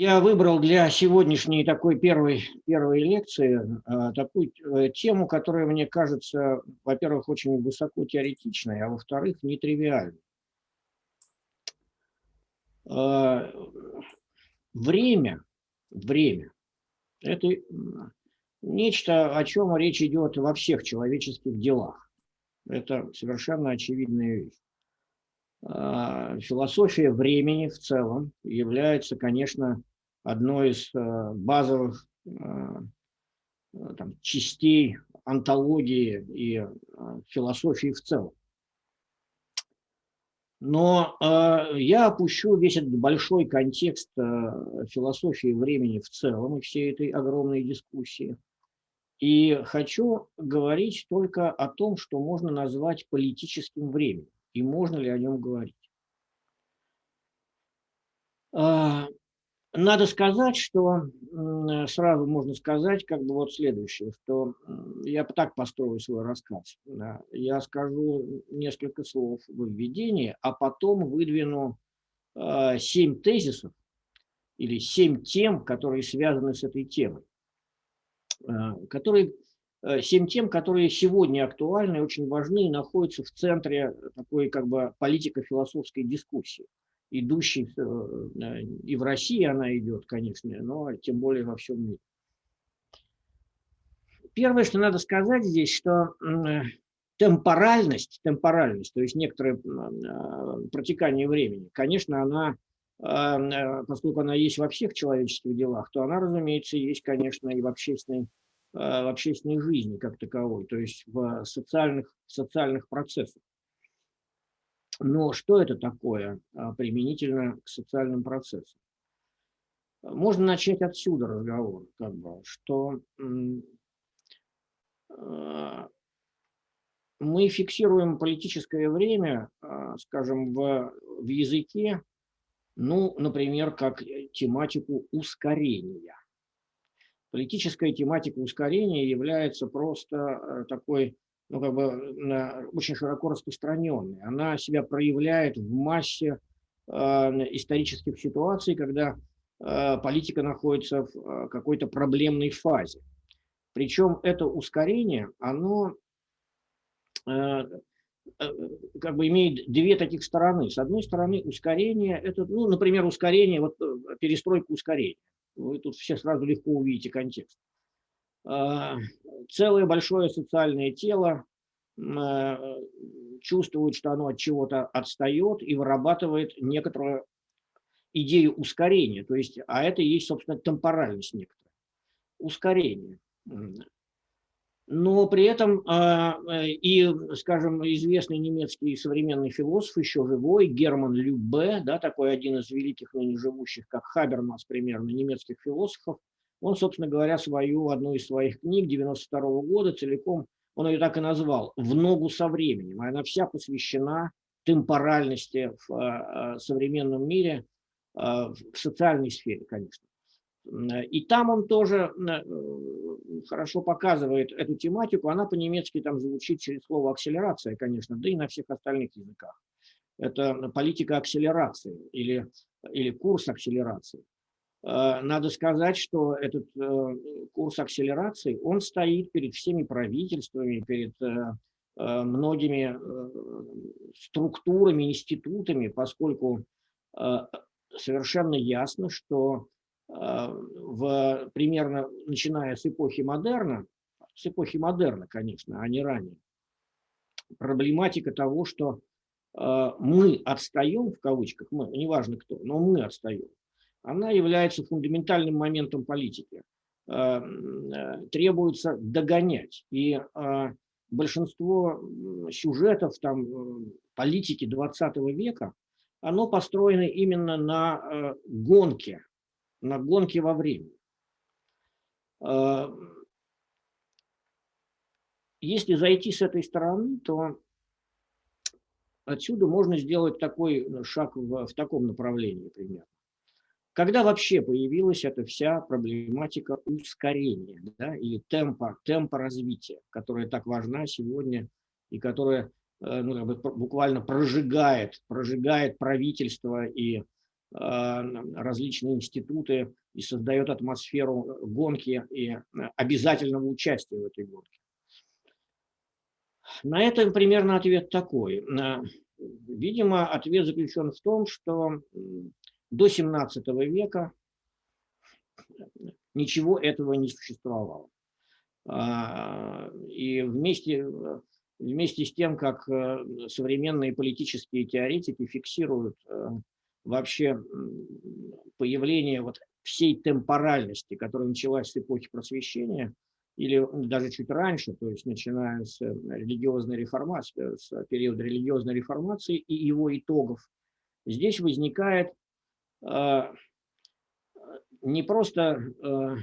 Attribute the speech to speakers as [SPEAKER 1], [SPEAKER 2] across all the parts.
[SPEAKER 1] Я выбрал для сегодняшней такой первой, первой лекции э, такую э, тему, которая мне кажется, во-первых, очень высоко теоретичной, а во-вторых, нетривиальной. Э, время, время – это нечто, о чем речь идет во всех человеческих делах. Это совершенно очевидная вещь. Философия времени в целом является, конечно, одной из э, базовых э, там, частей антологии и э, философии в целом. Но э, я опущу весь этот большой контекст э, философии времени в целом и всей этой огромной дискуссии. И хочу говорить только о том, что можно назвать политическим временем, и можно ли о нем говорить. Надо сказать, что сразу можно сказать как бы вот следующее, что я так построю свой рассказ. Я скажу несколько слов в введении, а потом выдвину а, семь тезисов или семь тем, которые связаны с этой темой. А, которые, э, семь тем, которые сегодня актуальны очень важны и находятся в центре такой как бы политико-философской дискуссии идущей э, и в России она идет, конечно, но тем более во всем мире. Первое, что надо сказать здесь, что темпоральность, темпоральность, то есть некоторое э, протекание времени, конечно, она, э, поскольку она есть во всех человеческих делах, то она, разумеется, есть, конечно, и в общественной, в общественной жизни как таковой, то есть в социальных, социальных процессах. Но что это такое а, применительно к социальным процессам? Можно начать отсюда разговор, как бы, что а, мы фиксируем политическое время, а, скажем, в, в языке, ну, например, как тематику ускорения. Политическая тематика ускорения является просто такой ну, как бы очень широко распространенной. Она себя проявляет в массе э, исторических ситуаций, когда э, политика находится в э, какой-то проблемной фазе. Причем это ускорение, оно э, э, как бы имеет две таких стороны. С одной стороны, ускорение, это, ну, например, ускорение, вот э, перестройка ускорения. Вы тут все сразу легко увидите контекст. А, целое большое социальное тело а, чувствует, что оно от чего-то отстает и вырабатывает некоторую идею ускорения. То есть, а это и есть, собственно, темпоральность некоторая. Ускорение. Но при этом а, и, скажем, известный немецкий современный философ, еще живой, Герман Любе, да, такой один из великих ныне живущих, как Хабермас, примерно, немецких философов, он, собственно говоря, свою, одну из своих книг 92 -го года целиком, он ее так и назвал, «В ногу со временем». Она вся посвящена темпоральности в э, современном мире, э, в социальной сфере, конечно. И там он тоже э, хорошо показывает эту тематику. Она по-немецки там звучит через слово акселерация, конечно, да и на всех остальных языках. Это политика акселерации или, или курс акселерации. Э, надо сказать, что этот э, курс акселерации, он стоит перед всеми правительствами, перед э, многими структурами, институтами, поскольку совершенно ясно, что в, примерно начиная с эпохи модерна, с эпохи модерна, конечно, а не ранее, проблематика того, что мы отстаем, в кавычках, мы, неважно кто, но мы отстаем, она является фундаментальным моментом политики. Э, э, требуется догонять. И э, большинство сюжетов там, политики 20 века, оно построено именно на гонке, на гонке во времени. Если зайти с этой стороны, то отсюда можно сделать такой шаг в, в таком направлении примерно. Когда вообще появилась эта вся проблематика ускорения да, или темпа, темпа развития, которая так важна сегодня и которая э, ну, буквально прожигает, прожигает правительство и различные институты и создает атмосферу гонки и обязательного участия в этой гонке. На это примерно ответ такой. Видимо, ответ заключен в том, что до 17 века ничего этого не существовало. А, и вместе, вместе с тем, как э, современные политические теоретики фиксируют э, вообще появление вот всей темпоральности, которая началась с эпохи просвещения, или даже чуть раньше, то есть начиная с религиозной реформации, с периода религиозной реформации и его итогов, здесь возникает не просто э,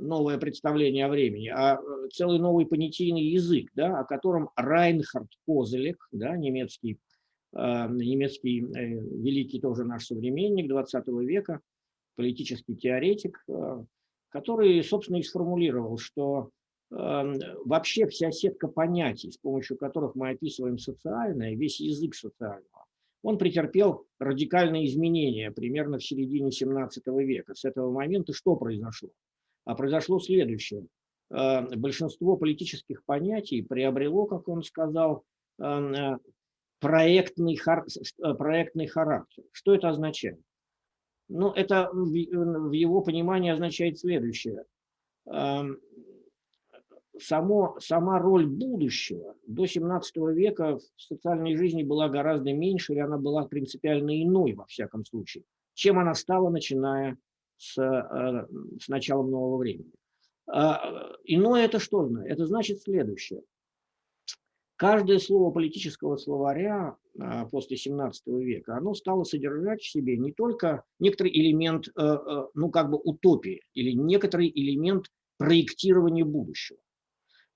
[SPEAKER 1] новое представление о времени, а целый новый понятийный язык, да, о котором Райнхард Козелек, да, немецкий, э, немецкий великий тоже наш современник 20 века, политический теоретик, который, собственно, и сформулировал, что вообще вся сетка понятий, с помощью которых мы описываем социальное, весь язык социального, он претерпел радикальные изменения примерно в середине 17 века. С этого момента что произошло? А произошло следующее. Э, большинство политических понятий приобрело, как он сказал, э, э, проектный характер. Что это означает? Ну, это в его понимании означает следующее само, сама роль будущего до 17 века в социальной жизни была гораздо меньше, или она была принципиально иной, во всяком случае, чем она стала, начиная с, э, с началом нового времени. А, иное это что? Это значит следующее. Каждое слово политического словаря а, после 17 века, оно стало содержать в себе не только некоторый элемент, э, э, ну как бы утопии, или некоторый элемент проектирования будущего.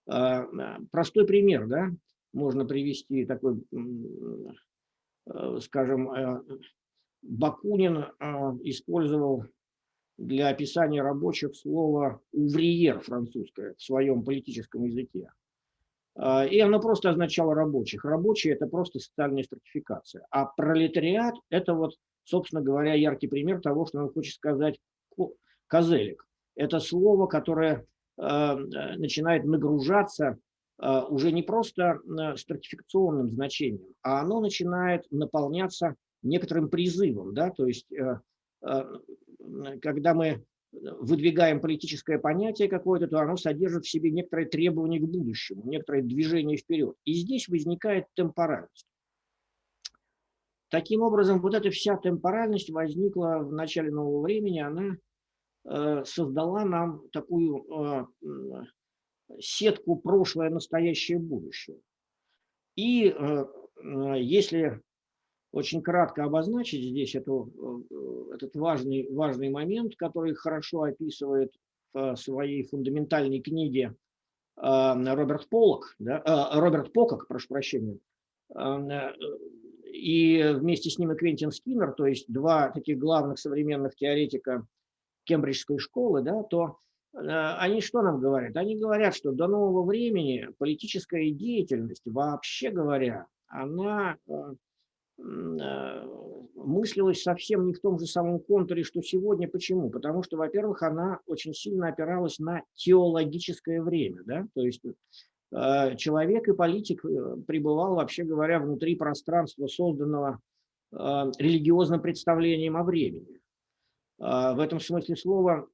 [SPEAKER 1] А, а, простой пример, да, можно привести такой, э, скажем, э, Бакунин а, использовал для описания рабочих слово «увриер» французское в своем политическом языке. И оно просто означало рабочих. Рабочие – это просто социальная стратификация. А пролетариат – это вот, собственно говоря, яркий пример того, что он хочет сказать Козелик. Это слово, которое начинает нагружаться э, уже не просто э, стратификационным значением, а оно начинает наполняться некоторым призывом. Да? То есть, когда мы выдвигаем политическое понятие какое-то, то оно содержит в себе некоторые требования к будущему, некоторое движение вперед. И здесь возникает темпоральность. Таким образом, вот эта вся темпоральность возникла в начале нового времени, она Э, создала нам такую э, сетку прошлое, настоящее, будущее. И э, если очень кратко обозначить здесь эту, этот важный, важный момент, который хорошо описывает в своей фундаментальной книге Роберт Полок, да, Роберт Покок, прошу прощения, и вместе с ним и Квентин Скиннер, то есть два таких главных современных теоретика кембриджской школы, да, то э, они что нам говорят? Они говорят, что до нового времени политическая деятельность, вообще говоря, она э, э, мыслилась совсем не в том же самом контуре, что сегодня. Почему? Потому что, во-первых, она очень сильно опиралась на теологическое время. Да? То есть человек и политик пребывал, вообще говоря, внутри пространства, созданного религиозным представлением о времени. А, в этом смысле слова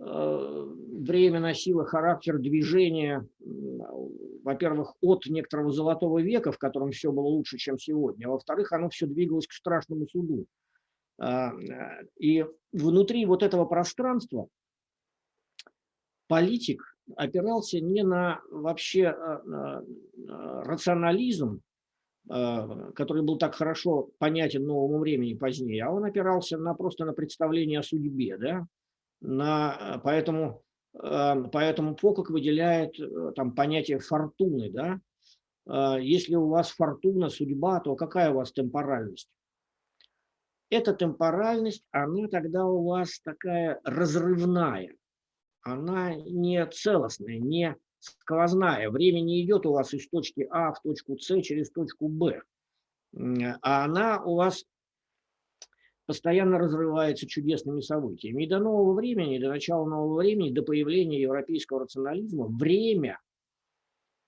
[SPEAKER 1] а, время носило характер движения, во-первых, от некоторого золотого века, в котором все было лучше, чем сегодня, а во-вторых, оно все двигалось к страшному суду. А, и внутри вот этого пространства политик опирался не на вообще рационализм, Э, который был так хорошо понятен новому времени позднее, а он опирался на, просто на представление о судьбе. Да? На, поэтому, э, поэтому Фокок выделяет э, там, понятие фортуны. Да? Если у вас фортуна, судьба, то какая у вас темпоральность? Эта темпоральность, она тогда у вас такая разрывная, она не целостная, не сквозная. Время не идет у вас из точки А в точку С через точку Б. А она у вас постоянно разрывается чудесными событиями. И до нового времени, до начала нового времени, до появления европейского рационализма, время,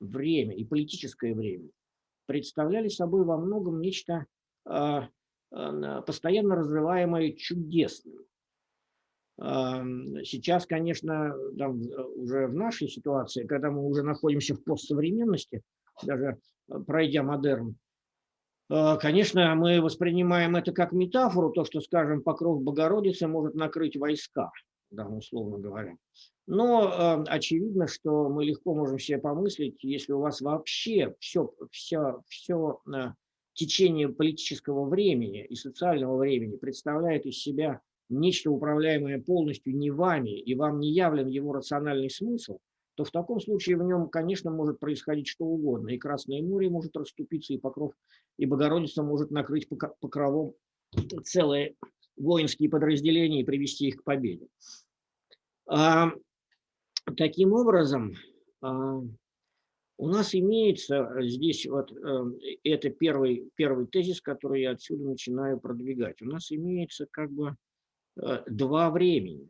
[SPEAKER 1] время и политическое время представляли собой во многом нечто э, э, постоянно разрываемое чудесным. Э, сейчас, конечно, там, уже в нашей ситуации, когда мы уже находимся в постсовременности, даже пройдя модерн, Э, конечно, мы воспринимаем это как метафору, то, что, скажем, покров Богородицы может накрыть войска, да, условно говоря. Но э, очевидно, что мы легко можем себе помыслить, если у вас вообще все, все, все э, течение политического времени и социального времени представляет из себя нечто управляемое полностью не вами, и вам не явлен его рациональный смысл, то в таком случае в нем, конечно, может происходить что угодно. И Красное море может расступиться, и покров, и Богородица может накрыть покровом целые воинские подразделения и привести их к победе. А, таким образом, а, у нас имеется здесь вот э, это первый, первый тезис, который я отсюда начинаю продвигать. У нас имеется как бы два времени.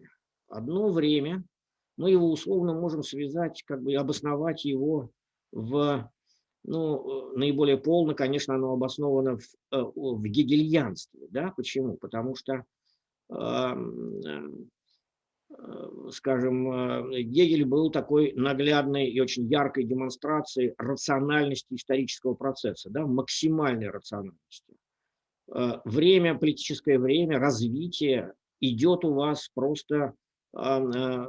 [SPEAKER 1] Одно время – мы его условно можем связать, как бы обосновать его в, ну, наиболее полно, конечно, оно обосновано в, э, в гегельянстве. Да? Почему? Потому что, эм, э, скажем, э, Гегель был такой наглядной и очень яркой демонстрацией рациональности исторического процесса, да? максимальной рациональности. Время, политическое время, развитие идет у вас просто Э,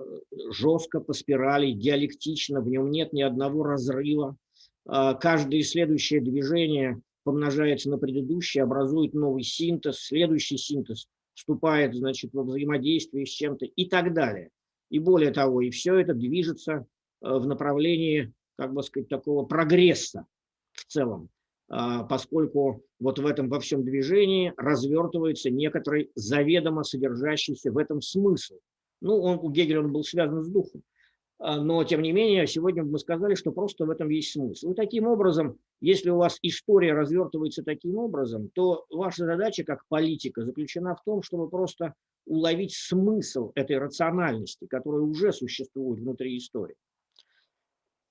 [SPEAKER 1] жестко по спирали, диалектично, в нем нет ни одного разрыва. А, каждое следующее движение помножается на предыдущее, образует новый синтез, следующий синтез вступает значит, во взаимодействие с чем-то и так далее. И более того, и все это движется в направлении, как бы сказать, такого прогресса в целом, а, поскольку вот в этом во всем движении развертывается некоторый заведомо содержащийся в этом смысл. Ну, он, у Гегеля он был связан с духом. А, но, тем не менее, сегодня мы сказали, что просто в этом есть смысл. И таким образом, если у вас история развертывается таким образом, то ваша задача как политика заключена в том, чтобы просто уловить смысл этой рациональности, которая уже существует внутри истории.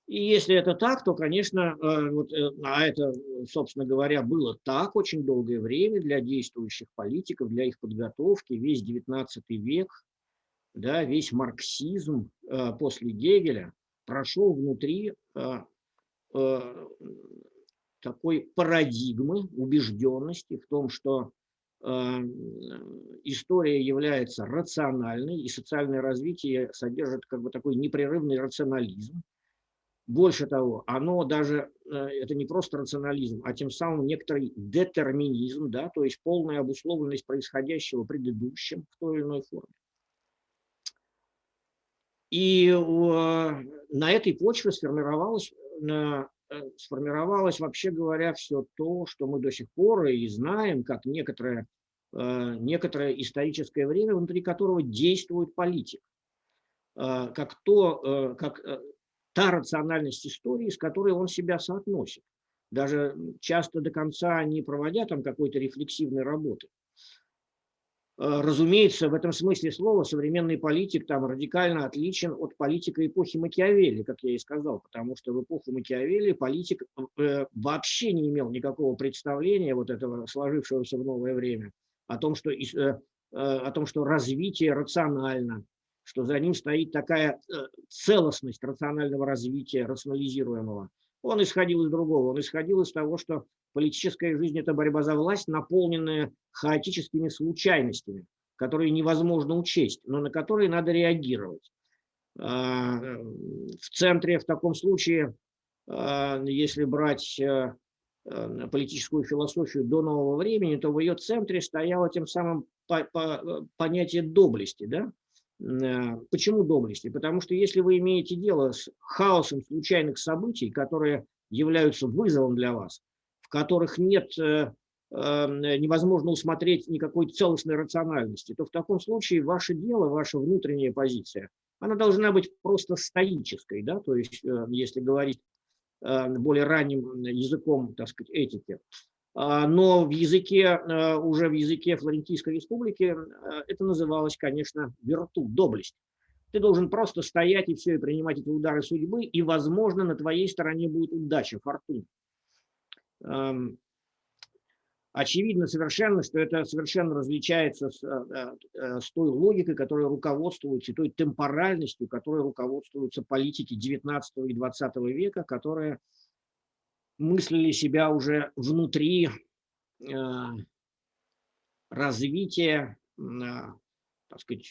[SPEAKER 1] И если это так, то, конечно, э, вот, э, а это, собственно говоря, было так очень долгое время для действующих политиков, для их подготовки, весь XIX век, да, весь марксизм э, после Гегеля прошел внутри такой парадигмы убежденности в том, что история является рациональной, и социальное развитие содержит как бы такой непрерывный рационализм. Больше того, оно даже, это не просто рационализм, а тем самым некоторый детерминизм, да, то есть полная обусловленность происходящего предыдущим в той или иной форме. И на этой почве сформировалось, э, сформировалось, вообще говоря, все то, что мы до сих пор и знаем, как некоторое, э, некоторое историческое время, внутри которого действует политик. Э, как, то, как та рациональность истории, с которой он себя соотносит. Даже часто до конца не проводя там какой-то рефлексивной работы. Э, разумеется, в этом смысле слова современный политик там радикально отличен от политика эпохи Макиавелли, как я и сказал, потому что в эпоху Макиавелли политик э, вообще не имел никакого представления вот этого сложившегося в новое время о том, что, э, о том, что развитие рационально, что за ним стоит такая целостность рационального развития, рационализируемого. Он исходил из другого, он исходил из того, что Политическая жизнь – это борьба за власть, наполненная хаотическими случайностями, которые невозможно учесть, но на которые надо реагировать. А, в центре в таком случае, а, если брать э, э, политическую философию до нового времени, то в ее центре стояло тем самым понятие доблести. Да? Э, почему доблести? Потому что если вы имеете дело с хаосом случайных событий, которые являются вызовом для вас, в которых нет, э, эм, невозможно усмотреть никакой целостной рациональности, то в таком случае ваше дело, ваша внутренняя позиция, она должна быть просто стоической, да, то есть, э, если говорить э, более ранним языком, так сказать, этики, но в языке, уже в языке Флорентийской республики это называлось, конечно, верту, доблесть. Ты должен просто стоять и все, и принимать эти удары судьбы, и, возможно, на твоей стороне будет удача, фортуна. Очевидно совершенно, что это совершенно различается с, э, э, с той логикой, которой руководствуются, и той темпоральностью, которой руководствуются политики 19 и 20 века, которые мыслили себя уже внутри э, развития, так сказать,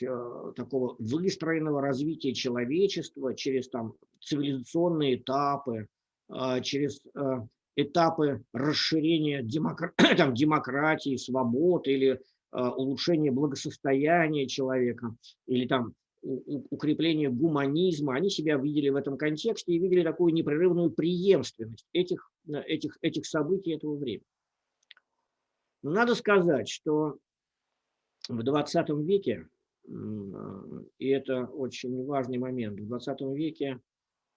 [SPEAKER 1] такого выстроенного развития человечества через там, цивилизационные этапы, через этапы расширения демокр... там, демократии, свобод или э, улучшения благосостояния человека, или там укрепления гуманизма, они себя видели в этом контексте и видели такую непрерывную преемственность этих, э, этих, этих событий этого времени. Но надо сказать, что в 20 веке, э, и это очень важный момент, в 20 веке,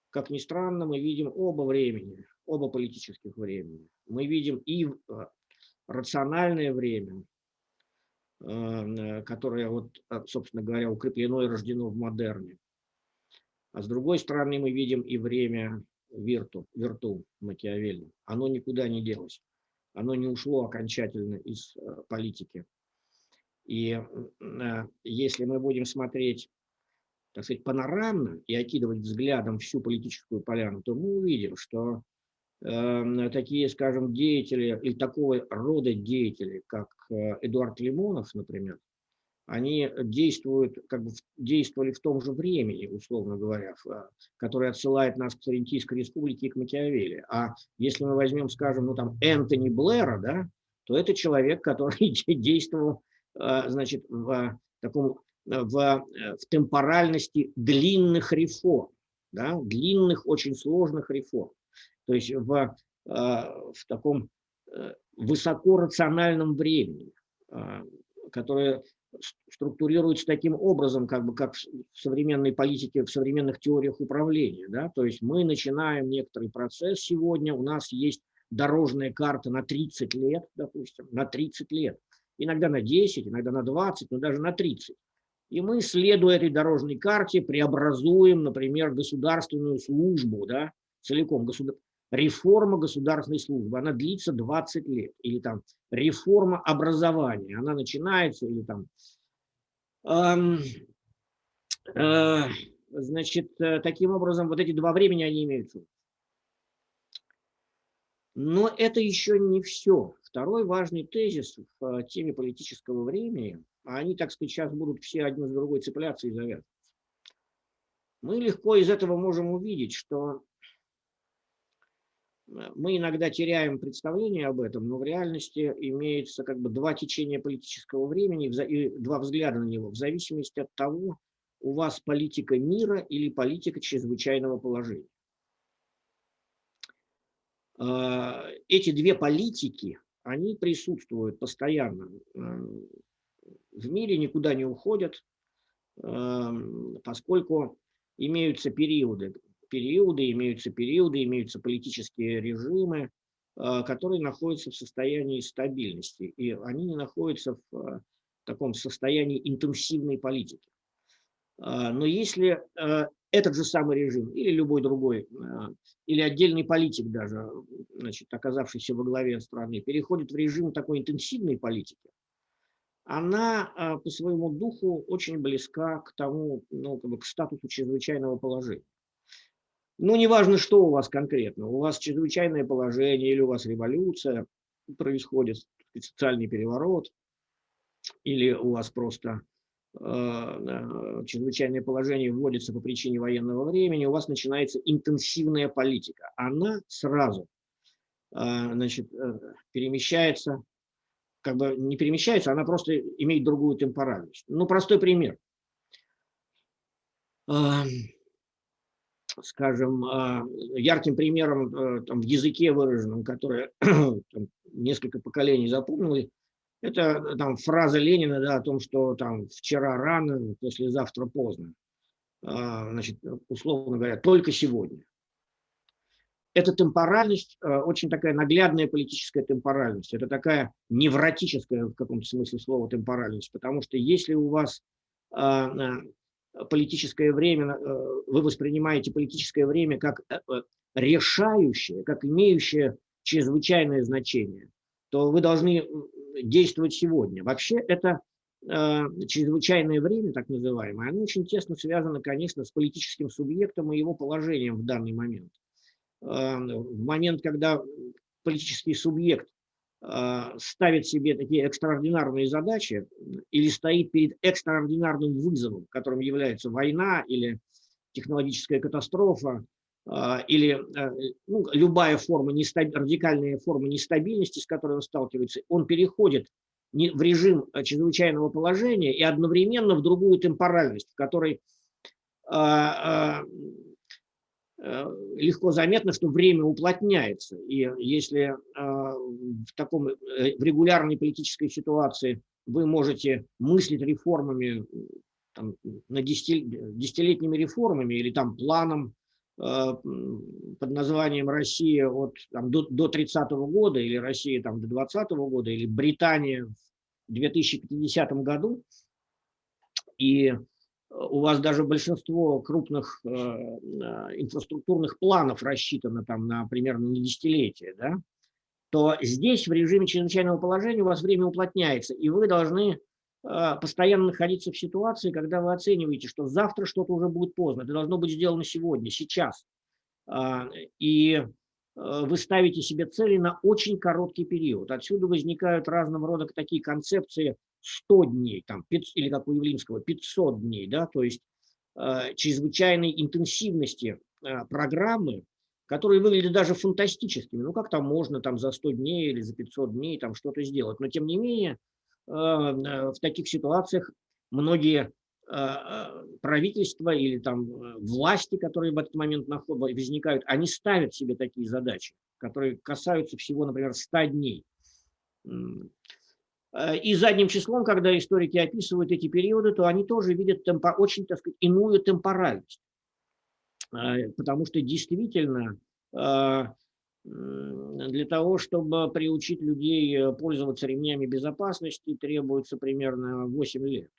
[SPEAKER 1] как ни странно, мы видим оба времени, оба политических времени. Мы видим и э, рациональное время, э, которое, вот, э, собственно говоря, укреплено и рождено в модерне. А с другой стороны, мы видим и время вирту, вирту Макиавелли. Оно никуда не делось. Оно не ушло окончательно из политики. И если мы будем смотреть, так сказать, панорамно и окидывать взглядом всю политическую поляну, то мы увидим, что Эм, такие, скажем, деятели или такого рода деятели, как э, Эдуард Лимонов, например, они действуют, как бы действовали в том же времени, условно говоря, которое отсылает нас к Флорентийской республике и к Макиавелли. А если мы возьмем, скажем, ну там Энтони Блэра, да, то это человек, который действовал, э, значит, в таком в, в темпоральности длинных реформ, да, длинных, очень сложных реформ то есть в, а, в таком э, высокорациональном времени, а, которое структурируется таким образом, как бы как в современной политике, в современных теориях управления. Да? То есть мы начинаем некоторый процесс сегодня, у нас есть дорожная карта на 30 лет, допустим, на 30 лет, иногда на 10, иногда на 20, но даже на 30. И мы, следуя этой дорожной карте, преобразуем, например, государственную службу, да, целиком государственную реформа государственной службы, она длится 20 лет, или там реформа образования, она начинается, или там, эм, э, значит, э, таким образом, вот эти два времени, они имеются. Но это еще не все. Второй важный тезис в э, теме политического времени, они, так сказать, сейчас будут все один с другой цепляться и завязываться. Мы легко из этого можем увидеть, что мы иногда теряем представление об этом, но в реальности имеется как бы два течения политического времени и два взгляда на него, в зависимости от того, у вас политика мира или политика чрезвычайного положения. А, эти две политики, они присутствуют постоянно. В мире никуда не уходят, поскольку имеются периоды, периоды, имеются периоды, имеются политические режимы, а, которые находятся в состоянии стабильности, и они не находятся в а, таком состоянии интенсивной политики. А, но если этот же самый режим или любой другой, или отдельный политик даже, значит, оказавшийся во главе страны, переходит в режим такой интенсивной политики, она по своему духу очень близка к тому, ну, как бы к статусу чрезвычайного положения. Ну, неважно, что у вас конкретно. У вас чрезвычайное положение или у вас революция, происходит социальный переворот, или у вас просто э, чрезвычайное положение вводится по причине военного времени, у вас начинается интенсивная политика. Она сразу э, значит, э, перемещается, как бы не перемещается, она просто имеет другую темпоральность. Ну, простой пример скажем, а, ярким примером э, там, в языке выраженном, которое там, несколько поколений запомнили, это э, там, фраза Ленина да, о том, что там, вчера рано, послезавтра поздно. А, значит, условно говоря, только сегодня. эта темпоральность, э, очень такая наглядная политическая темпоральность, это такая невротическая в каком-то смысле слова темпоральность, потому что если у вас а, политическое время, вы воспринимаете политическое время как решающее, как имеющее чрезвычайное значение, то вы должны действовать сегодня. Вообще это э, чрезвычайное время, так называемое, оно очень тесно связано, конечно, с политическим субъектом и его положением в данный момент. Э, в момент, когда политический субъект э, ставит себе такие экстраординарные задачи или стоит перед экстраординарным вызовом, которым является война или технологическая катастрофа, а, или э, ну, любая форма, нестаб... радикальная форма нестабильности, с которой он сталкивается, он переходит в режим э, чрезвычайного положения и одновременно в другую темпоральность, в которой а, а, легко заметно, что время уплотняется. И если в таком в регулярной политической ситуации вы можете мыслить реформами, там, на десятилетними реформами или там планом Э, под названием Россия от, там, до, до 30 -го года или Россия там, до 20 -го года или Британия в 2050 году. И э, у вас даже большинство крупных э, э, инфраструктурных планов рассчитано там на примерно на десятилетие, да, то здесь в режиме чрезвычайного положения у вас время уплотняется, и вы должны а, постоянно находиться в ситуации, когда вы оцениваете, что завтра что-то уже будет поздно, это должно быть сделано сегодня, сейчас. А, и вы ставите себе цели на очень короткий период. Отсюда возникают разного рода такие концепции 100 дней, там, или как у Явлинского, 500 дней, да, то есть чрезвычайной интенсивности программы, которые выглядят даже фантастическими. Ну, как там можно там за 100 дней или за 500 дней там что-то сделать. Но, тем не менее, Э, в таких ситуациях многие э, правительства или там э, власти, которые в этот момент возникают, они ставят себе такие задачи, которые касаются всего, например, 100 дней. И задним числом, когда историки описывают эти периоды, то они тоже видят темпо, очень, так сказать, иную темпоральность. Потому что действительно для того, чтобы приучить людей э, пользоваться ремнями безопасности, требуется примерно 8 лет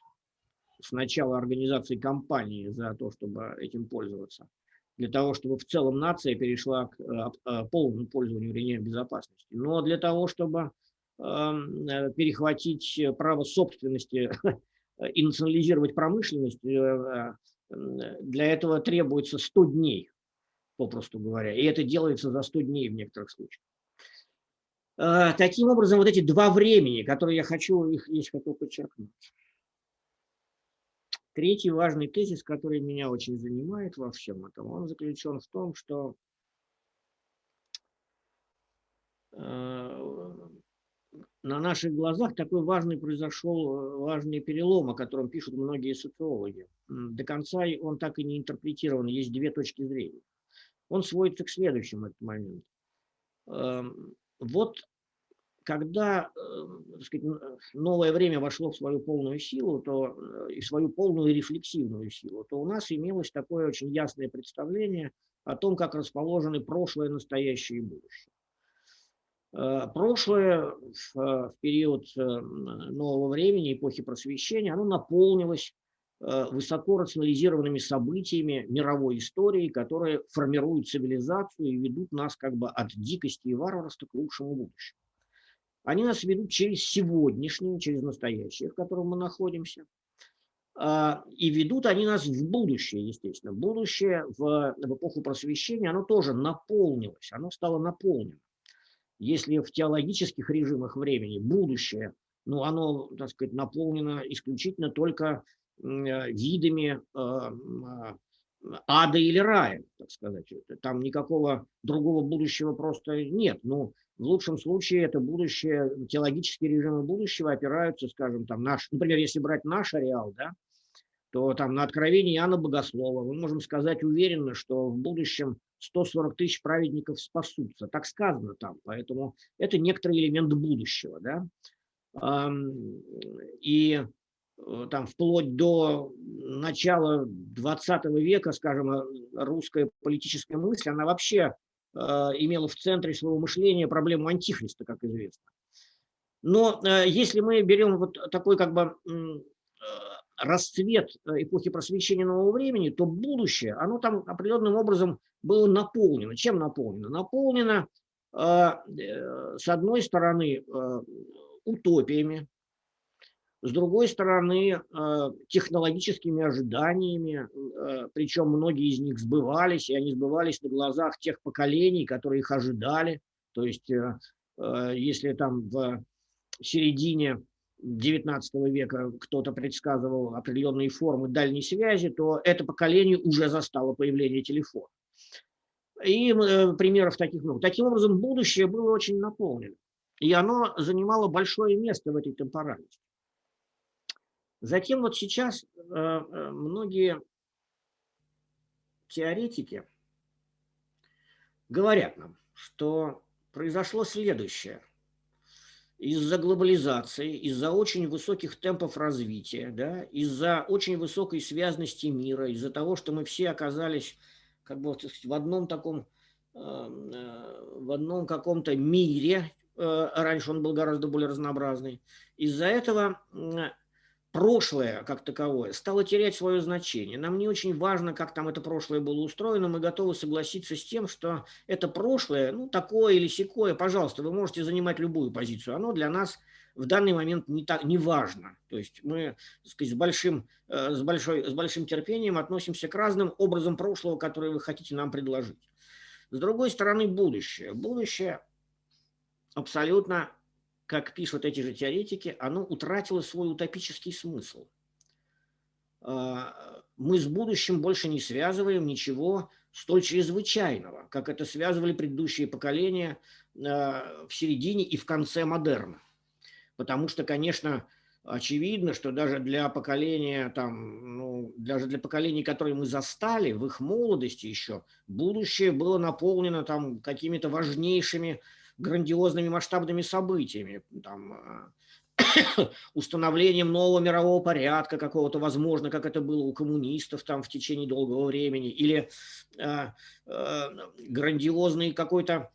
[SPEAKER 1] с начала организации кампании за то, чтобы этим пользоваться. Для того, чтобы в целом нация перешла к э, э, полному пользованию ремнями безопасности. Но для того, чтобы перехватить право собственности и национализировать промышленность, для этого требуется 100 дней попросту говоря. И это делается за 100 дней в некоторых случаях. Таким образом, вот эти два времени, которые я хочу, их здесь хочу подчеркнуть. Третий важный тезис, который меня очень занимает во всем этом, он заключен в том, что на наших глазах такой важный произошел важный перелом, о котором пишут многие социологи. До конца он так и не интерпретирован, есть две точки зрения он сводится к следующему этот момент. Эм, вот когда э, сказать, новое время вошло в свою полную силу, то э, и свою полную рефлексивную силу, то у нас имелось такое очень ясное представление о том, как расположены прошлое, настоящее и будущее. Э, прошлое в период нового времени, эпохи просвещения, оно наполнилось Э, высоко рационализированными событиями мировой истории, которые формируют цивилизацию и ведут нас как бы от дикости и варварства к лучшему будущему. Они нас ведут через сегодняшнее, через настоящее, в котором мы находимся. А, и ведут они нас в будущее, естественно. Будущее в, в эпоху просвещения, оно тоже наполнилось, оно стало наполнено. Если в теологических режимах времени будущее, ну, оно, так сказать, наполнено исключительно только Э, видами э, а, ада или рая, так сказать. Там никакого другого будущего просто нет. Ну, в лучшем случае это будущее, теологические режимы будущего опираются, скажем, там наш, например, если брать наш ареал, да, то там на откровении Иоанна Богослова мы можем сказать уверенно, что в будущем 140 тысяч праведников спасутся. Так сказано там, поэтому это некоторый элемент будущего. Да? И Э, там вплоть до начала 20 века, скажем, э, русская политическая мысль, она вообще имела в центре своего мышления проблему антихриста, как известно. Но если мы берем вот такой как бы расцвет эпохи просвещения нового времени, то будущее, оно там определенным образом было наполнено. Чем наполнено? Наполнено, с одной стороны, утопиями, с другой стороны, э, технологическими ожиданиями, э, причем многие из них сбывались, и они сбывались на глазах тех поколений, которые их ожидали. То есть, э, если там в середине XIX века кто-то предсказывал определенные формы дальней связи, то это поколение уже застало появление телефона. И примеров таких много. Таким образом, будущее было очень наполнено. И оно занимало большое место в этой темпоральности. Затем вот сейчас э, э, многие теоретики говорят нам, что произошло следующее. Из-за глобализации, из-за очень высоких темпов развития, да, из-за очень высокой связности мира, из-за того, что мы все оказались как бы в одном таком, э, в одном каком-то мире, раньше он был гораздо более разнообразный, из-за этого прошлое как таковое стало терять свое значение. Нам не очень важно, как там это прошлое было устроено, мы готовы согласиться с тем, что это прошлое, ну, такое или секое, пожалуйста, вы можете занимать любую позицию, оно для нас в данный момент не, так, не важно. То есть мы так сказать, с, большим, э, с, большой, с большим терпением относимся к разным образам прошлого, которые вы хотите нам предложить. С другой стороны, будущее. Будущее абсолютно как пишут эти же теоретики, оно утратило свой утопический смысл. А, мы с будущим больше не связываем ничего столь чрезвычайного, как это связывали предыдущие поколения а, в середине и в конце модерна. Потому что, конечно, очевидно, что даже для поколения, там, ну, даже для поколений, которые мы застали в их молодости еще, будущее было наполнено там какими-то важнейшими грандиозными масштабными событиями, там, э, установлением нового мирового порядка какого-то, возможно, как это было у коммунистов там в течение долгого времени, или э, э, грандиозный какой-то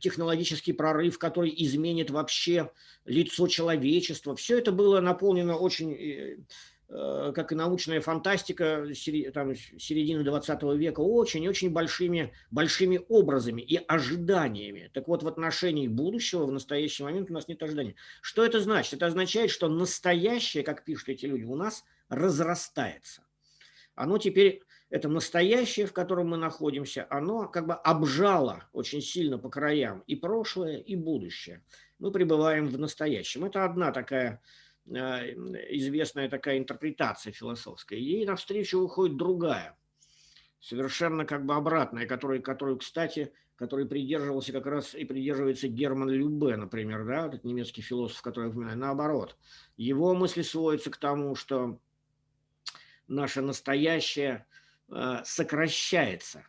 [SPEAKER 1] технологический прорыв, который изменит вообще лицо человечества. Все это было наполнено очень э, как и научная фантастика там, середины 20 века, очень-очень большими, большими образами и ожиданиями. Так вот, в отношении будущего в настоящий момент у нас нет ожиданий. Что это значит? Это означает, что настоящее, как пишут эти люди, у нас разрастается. Оно теперь, это настоящее, в котором мы находимся, оно как бы обжало очень сильно по краям и прошлое, и будущее. Мы пребываем в настоящем. Это одна такая Э, известная такая интерпретация философская. Ей навстречу выходит другая, совершенно как бы обратная, которую, которую кстати, который придерживался как раз и придерживается Герман Любе, например, да, этот немецкий философ, который я упоминаю, наоборот. Его мысли сводятся к тому, что наше настоящее э, сокращается.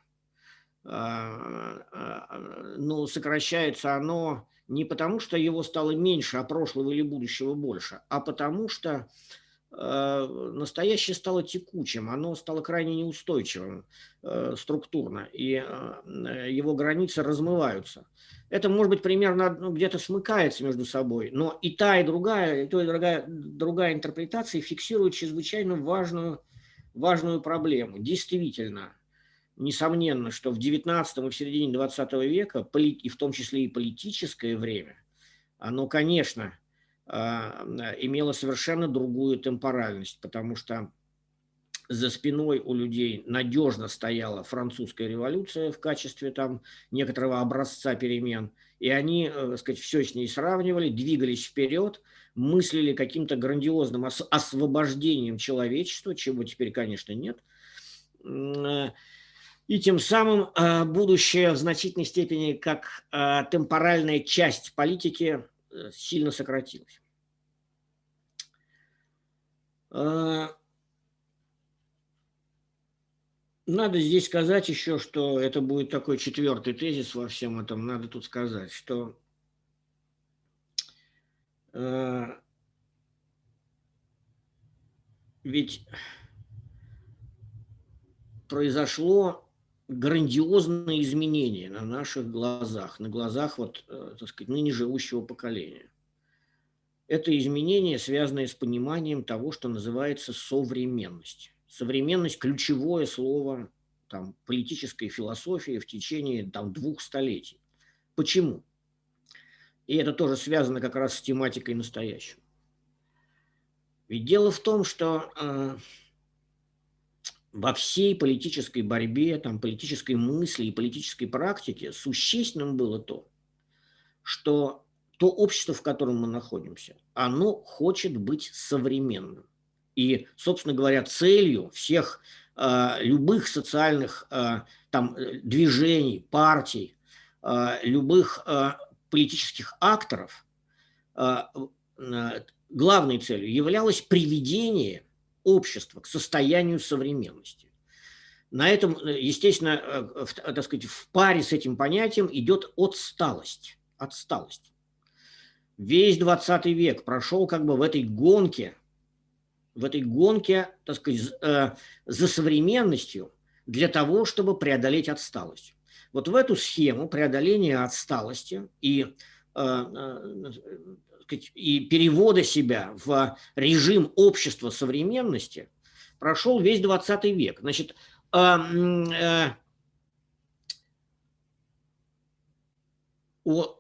[SPEAKER 1] Э, ну, сокращается оно не потому, что его стало меньше, а прошлого или будущего больше, а потому что э, настоящее стало текучим, оно стало крайне неустойчивым э, структурно, и э, его границы размываются. Это, может быть, примерно ну, где-то смыкается между собой, но и та, и другая, и то, и другая, другая интерпретация фиксирует чрезвычайно важную, важную проблему. Действительно, несомненно, что в 19 и в середине 20 века, и в том числе и политическое время, оно, конечно, а, имело совершенно другую темпоральность, потому что за спиной у людей надежно стояла французская революция в качестве там некоторого образца перемен, и они, э, так сказать, все с ней сравнивали, двигались вперед, мыслили каким-то грандиозным освобождением человечества, чего теперь, конечно, нет, э, и тем самым а, будущее в значительной степени как а, темпоральная часть политики э, сильно сократилось. Надо здесь сказать еще, что это будет такой четвертый тезис во всем этом. Надо тут сказать, что ведь произошло грандиозные изменения на наших глазах, на глазах вот, э, так сказать, ныне живущего поколения. Это изменения, связанные с пониманием того, что называется современность. Современность – ключевое слово там, политической философии в течение там, двух столетий. Почему? И это тоже связано как раз с тематикой настоящего. Ведь дело в том, что э, во всей политической борьбе, там, политической мысли и политической практике существенным было то, что то общество, в котором мы находимся, оно хочет быть современным. И, собственно говоря, целью всех э, любых социальных э, там, движений, партий, э, любых э, политических акторов, э, главной целью являлось приведение общества к состоянию современности. На этом, естественно, э, в, так сказать, в паре с этим понятием идет отсталость. отсталость. Весь 20 век прошел как бы в этой гонке, в этой гонке, так сказать, э, за современностью для того, чтобы преодолеть отсталость. Вот в эту схему преодоления отсталости и э, и перевода себя в режим общества современности прошел весь 20 век. Значит, а, э,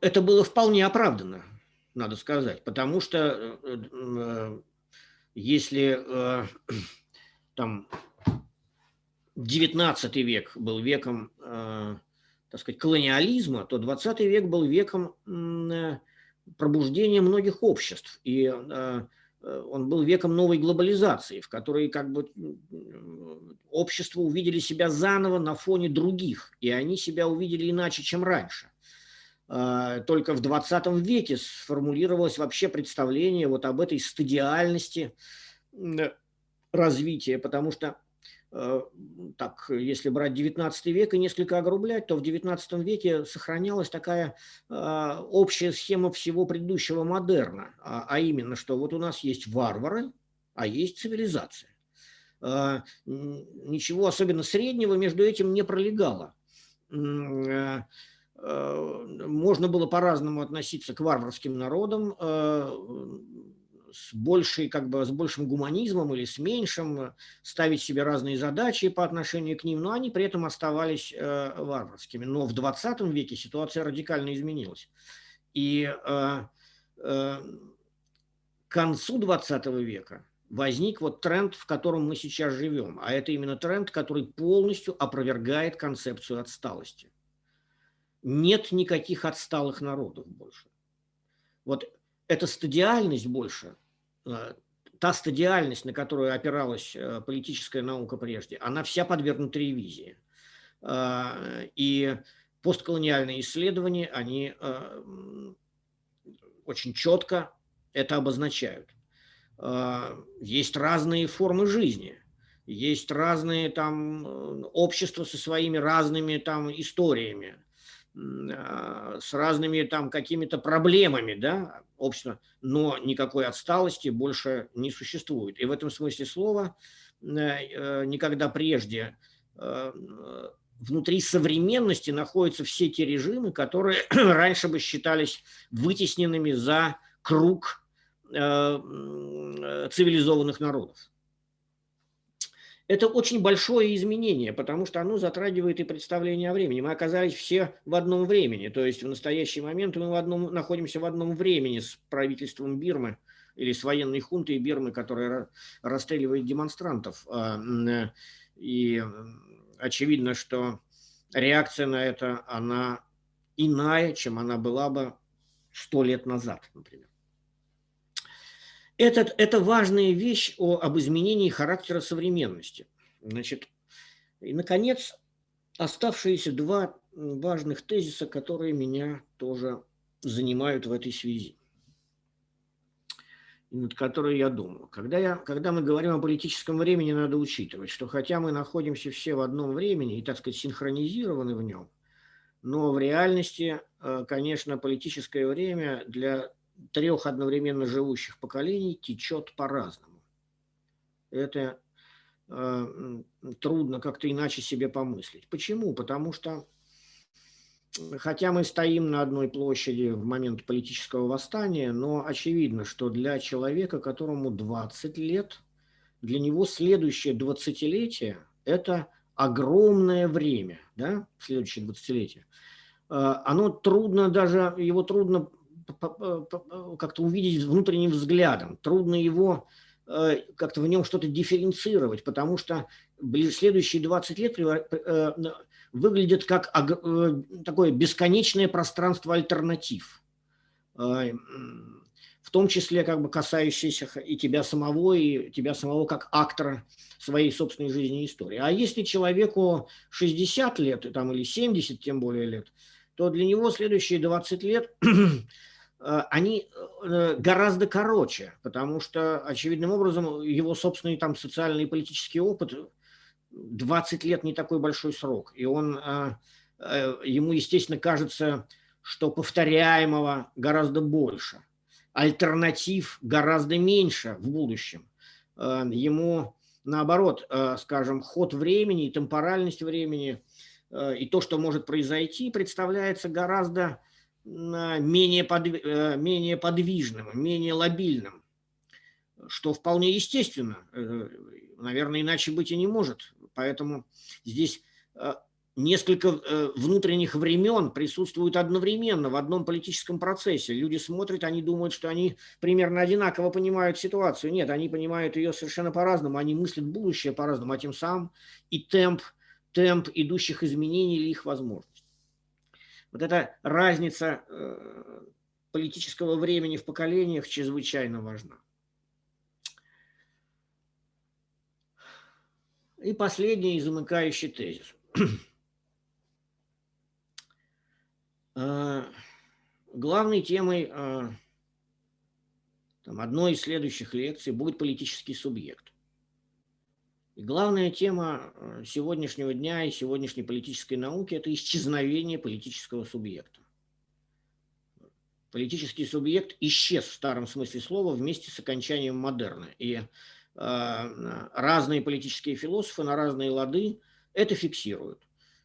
[SPEAKER 1] это было вполне оправдано, надо сказать, потому что э, э, если там 19 век был веком, так сказать, колониализма, то 20 век был веком пробуждение многих обществ. И э, э, он был веком новой глобализации, в которой как бы общества увидели себя заново на фоне других, и они себя увидели иначе, чем раньше. Э, только в 20 веке сформулировалось вообще представление вот об этой стадиальности развития, потому что так, если брать 19 век и несколько огрублять, то в 19 веке сохранялась такая э, общая схема всего предыдущего модерна, а, а именно, что вот у нас есть варвары, а есть цивилизация. Э, ничего особенно среднего между этим не пролегало. Можно было по-разному относиться к варварским народам, с, большей, как бы, с большим гуманизмом или с меньшим, э, ставить себе разные задачи по отношению к ним, но они при этом оставались э, варварскими. Но в 20 веке ситуация радикально изменилась. И э, э, к концу 20 века возник вот тренд, в котором мы сейчас живем. А это именно тренд, который полностью опровергает концепцию отсталости. Нет никаких отсталых народов больше. Вот эта стадиальность больше та стадиальность, на которую опиралась э, политическая наука прежде, она вся подвергнута ревизии. Э, и постколониальные исследования, они очень четко это обозначают. Есть разные формы жизни, есть разные там общества со своими разными там историями, с разными там какими-то проблемами, да, общества, но никакой отсталости больше не существует. И в этом смысле слова э, э, никогда прежде э, внутри современности находятся все те режимы, которые раньше бы считались вытесненными за круг цивилизованных народов. Это очень большое изменение, потому что оно затрагивает и представление о времени. Мы оказались все в одном времени, то есть в настоящий момент мы в одном, находимся в одном времени с правительством Бирмы или с военной хунтой Бирмы, которая расстреливает демонстрантов. А, и очевидно, что реакция на это, она иная, чем она была бы сто лет назад, например. Этот, это важная вещь о, об изменении характера современности. Значит, и, наконец, оставшиеся два важных тезиса, которые меня тоже занимают в этой связи, над которой я думаю. Когда, я, когда мы говорим о политическом времени, надо учитывать, что хотя мы находимся все в одном времени и, так сказать, синхронизированы в нем, но в реальности, э, конечно, политическое время для трех одновременно живущих поколений течет по-разному. Это трудно как-то иначе себе помыслить. Почему? Потому что хотя мы стоим на одной площади в момент политического восстания, но очевидно, что для человека, которому 20 лет, для него следующее 20-летие – это огромное время, да, следующее 20-летие. А, оно трудно даже, его трудно как-то увидеть внутренним взглядом, трудно его э, как-то в нем что-то дифференцировать, потому что следующие 20 лет э, выглядит как э, такое бесконечное пространство альтернатив, э, в том числе как бы касающиеся и тебя самого, и тебя самого как актора своей собственной жизни и истории. А если человеку 60 лет там, или 70 тем более лет, то для него следующие 20 лет э, они гораздо короче, потому что, очевидным образом, его собственный там социальный и политический опыт 20 лет не такой большой срок, и он, э, ему, естественно, кажется, что повторяемого гораздо больше, альтернатив гораздо меньше в будущем. Э, ему, наоборот, э, скажем, ход времени, темпоральность времени и то, что может произойти, представляется гораздо менее, подв... менее подвижным, менее лобильным, что вполне естественно. Наверное, иначе быть и не может Поэтому здесь э, несколько э, внутренних времен присутствуют одновременно в одном политическом процессе. Люди смотрят, они думают, что они примерно одинаково понимают ситуацию. Нет, они понимают ее совершенно по-разному, они мыслят будущее по-разному, а тем самым и темп, темп идущих изменений или их возможность. Вот эта разница э, политического времени в поколениях чрезвычайно важна. И последний замыкающий тезис. А, главной темой а, там, одной из следующих лекций будет политический субъект. И главная тема а, сегодняшнего дня и сегодняшней политической науки – это исчезновение политического субъекта. Политический субъект исчез в старом смысле слова вместе с окончанием модерна. И Э, разные политические философы на разные лады это фиксируют.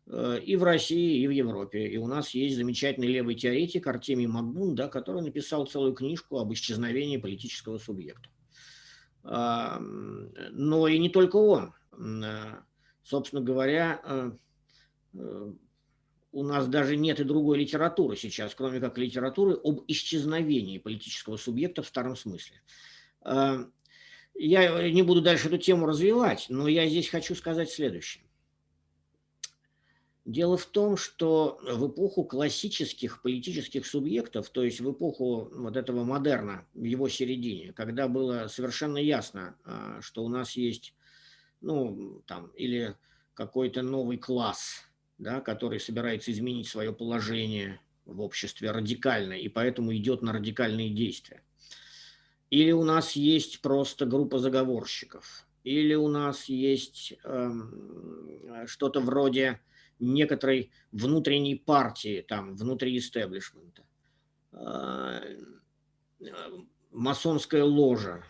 [SPEAKER 1] Э, и в России, и в Европе. И у нас есть замечательный левый теоретик Артемий Макбун, да, который написал целую книжку об исчезновении политического субъекта. А, но и не только он. Э, собственно говоря, у нас даже нет и другой литературы сейчас, кроме как литературы об исчезновении политического субъекта в старом смысле. Я не буду дальше эту тему развивать, но я здесь хочу сказать следующее. Дело в том, что в эпоху классических политических субъектов, то есть в эпоху вот этого модерна, в его середине, когда было совершенно ясно, а, что у нас есть, ну, там, или какой-то новый класс, да, который собирается изменить свое положение в обществе радикально, и поэтому идет на радикальные действия. Или у нас есть просто группа заговорщиков, или у нас есть э, что-то вроде некоторой внутренней партии, там, внутри истеблишмента, э, масонская ложа.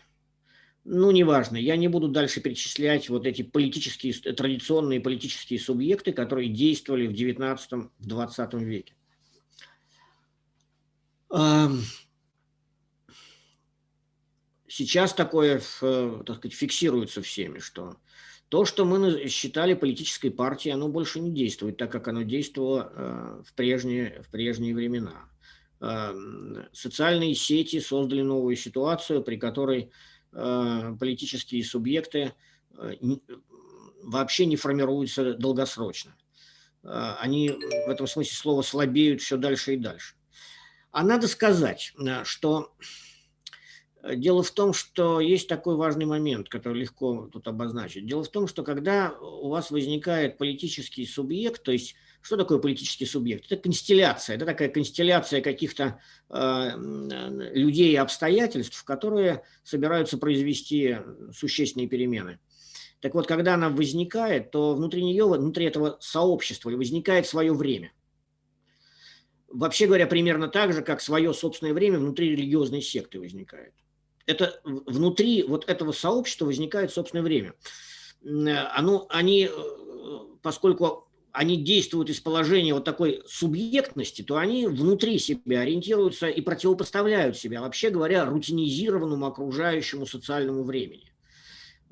[SPEAKER 1] Ну, неважно, я не буду дальше перечислять вот эти политические, традиционные политические субъекты, которые действовали в 19-20 веке. сейчас такое, э, так сказать, фиксируется всеми, что то, что мы считали политической партией, оно больше не действует, так как оно действовало э, в прежние, в прежние времена. Эм, социальные сети создали новую ситуацию, при которой э, политические субъекты вообще не формируются долгосрочно. Они в этом смысле слова слабеют все дальше и дальше. А надо сказать, что Дело в том, что есть такой важный момент, который легко тут обозначить. Дело в том, что когда у вас возникает политический субъект, то есть что такое политический субъект? Это констелляция, это такая констелляция каких-то э, людей и обстоятельств, которые собираются произвести существенные перемены. Так вот, когда она возникает, то внутри нее, внутри этого сообщества возникает свое время. Вообще говоря, примерно так же, как свое собственное время внутри религиозной секты возникает это внутри вот этого сообщества возникает собственное время. оно, они, поскольку они действуют из положения вот такой субъектности, то они внутри себя ориентируются и противопоставляют себя, вообще говоря, рутинизированному окружающему социальному времени.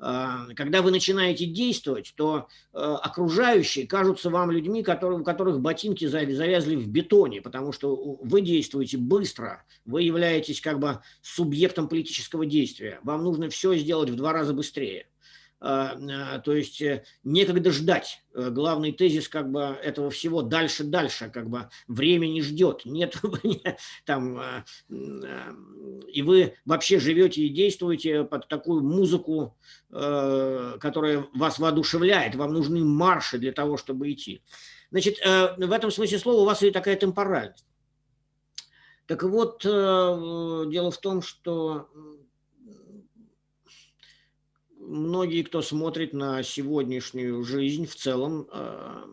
[SPEAKER 1] А, когда вы начинаете действовать, то э, окружающие кажутся вам людьми, которые, у которых ботинки завязли в бетоне, потому что вы действуете быстро, вы являетесь как бы субъектом политического действия. Вам нужно все сделать в два раза быстрее. А, а, то есть э, некогда ждать. Э, главный тезис как бы этого всего дальше, дальше, как бы время не ждет, нет там, а, и вы вообще живете и действуете под такую музыку, э, которая вас воодушевляет, вам нужны марши для того, чтобы идти. Значит, в этом смысле слова у вас и такая темпоральность. Так вот, дело в том, что многие, кто смотрит на сегодняшнюю жизнь в целом, э,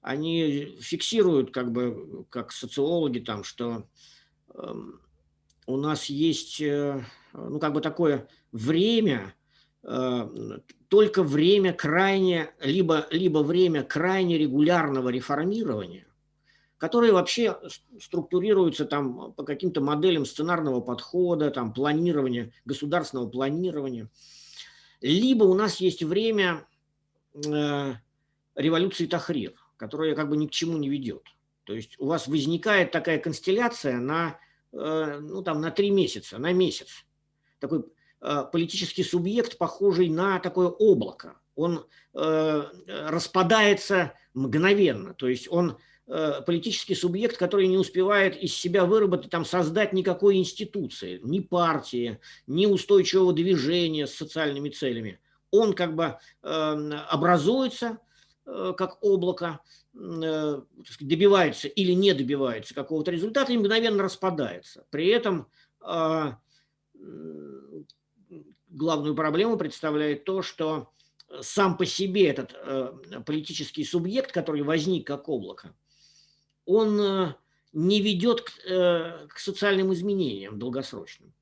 [SPEAKER 1] они фиксируют, как бы, как социологи, там, что эм, у нас есть, э, ну, как бы такое время, э, только время крайне, либо, либо время крайне регулярного реформирования, которое вообще структурируется там по каким-то моделям сценарного подхода, там, планирования, государственного планирования – либо у нас есть время э, революции Тахрир, которая как бы ни к чему не ведет. То есть у вас возникает такая констелляция на, э, ну, там, на три месяца, на месяц. Такой э, политический субъект, похожий на такое облако. Он распадается мгновенно, то есть он Э, политический субъект, который не успевает из себя выработать, там, создать никакой институции, ни партии, ни устойчивого движения с социальными целями. Он как бы э, образуется э, как облако, добивается или не добивается какого-то результата и мгновенно распадается. При этом главную проблему представляет то, что сам по себе этот политический субъект, который возник как облако, он э, не ведет к, э, к социальным изменениям долгосрочным.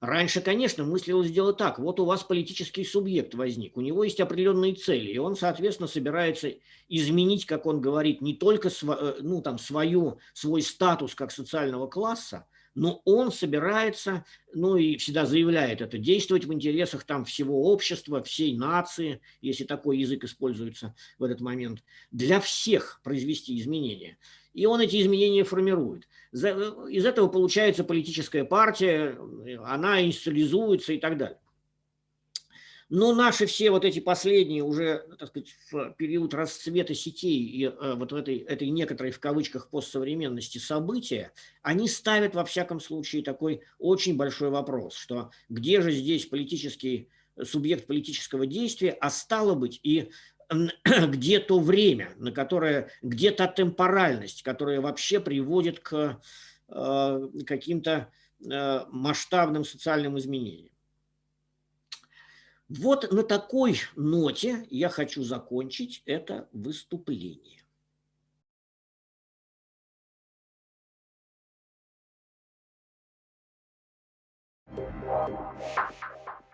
[SPEAKER 1] Раньше, конечно, мыслилось дело так. Вот у вас политический субъект возник, у него есть определенные цели, и он, соответственно, собирается изменить, как он говорит, не только св ну, там, свою, свой статус как социального класса, но он собирается, ну и всегда заявляет это, действовать в интересах там всего общества, всей нации, если такой язык используется в этот момент, для всех произвести изменения. И он эти изменения формирует. Из этого получается политическая партия, она институализуется и так далее. Но наши все вот эти последние уже, так сказать, в период расцвета сетей и э, вот в этой, этой некоторой в кавычках постсовременности события, они ставят во всяком случае такой очень большой вопрос, что где же здесь политический субъект политического действия, а стало быть и где то время, на которое, где та темпоральность, которая вообще приводит к э, каким-то э, масштабным социальным изменениям. Вот на такой ноте я хочу закончить это выступление.